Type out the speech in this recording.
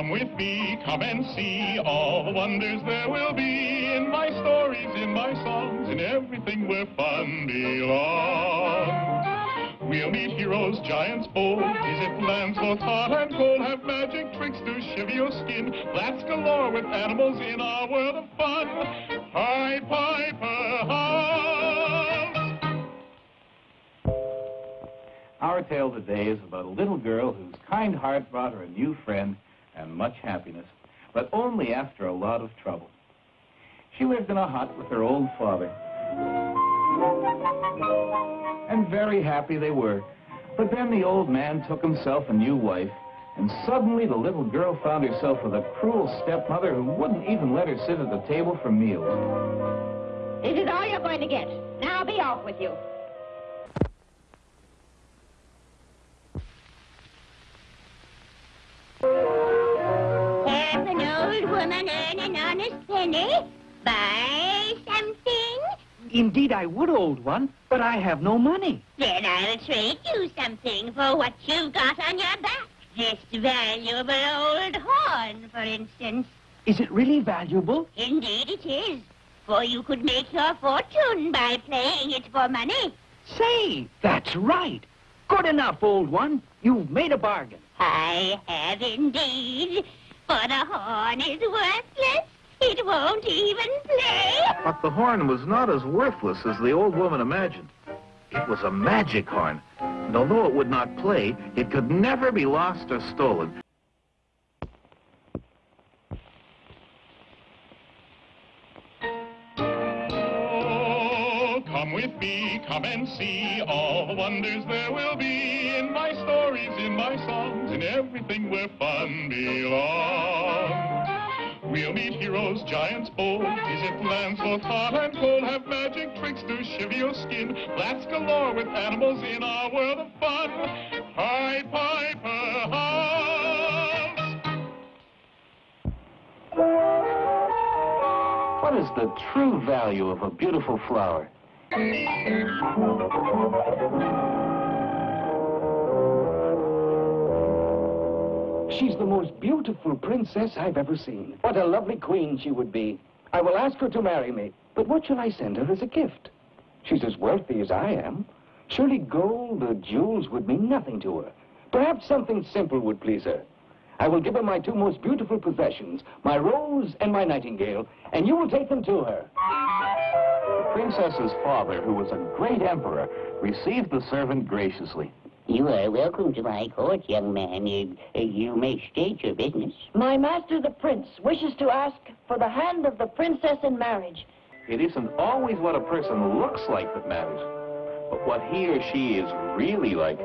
Come with me, come and see all the wonders there will be in my stories, in my songs, in everything where fun belongs. We'll meet heroes, giants bold, visit lands both hot and cold, have magic tricks to shiver your skin, blast galore with animals in our world of fun. Pied Piper. Our tale today is about a little girl whose kind heart brought her a new friend and much happiness, but only after a lot of trouble. She lived in a hut with her old father. And very happy they were. But then the old man took himself a new wife, and suddenly the little girl found herself with a cruel stepmother who wouldn't even let her sit at the table for meals. This is all you're going to get. Now be off with you. Woman earn an honest penny? Buy something? Indeed, I would, old one, but I have no money. Then I'll trade you something for what you've got on your back. This valuable old horn, for instance. Is it really valuable? Indeed it is. For you could make your fortune by playing it for money. Say, that's right. Good enough, old one. You've made a bargain. I have indeed. For the horn is worthless. It won't even play. But the horn was not as worthless as the old woman imagined. It was a magic horn, and although it would not play, it could never be lost or stolen. Come with me, come and see all the wonders there will be in my stories, in my songs, in everything where fun belongs. We'll meet heroes, giants bold, visit lands both hot and cold, have magic tricks to shiver your skin, blast galore with animals in our world of fun. Pied Piper. What is the true value of a beautiful flower? She's the most beautiful princess I've ever seen. What a lovely queen she would be. I will ask her to marry me. But what shall I send her as a gift? She's as wealthy as I am. Surely gold or jewels would mean nothing to her. Perhaps something simple would please her. I will give her my two most beautiful possessions, my rose and my nightingale, and you will take them to her. The princess's father, who was a great emperor, received the servant graciously. You are welcome to my court, young man. Uh, you may state your business. My master, the prince, wishes to ask for the hand of the princess in marriage. It isn't always what a person looks like that matters, but what he or she is really like.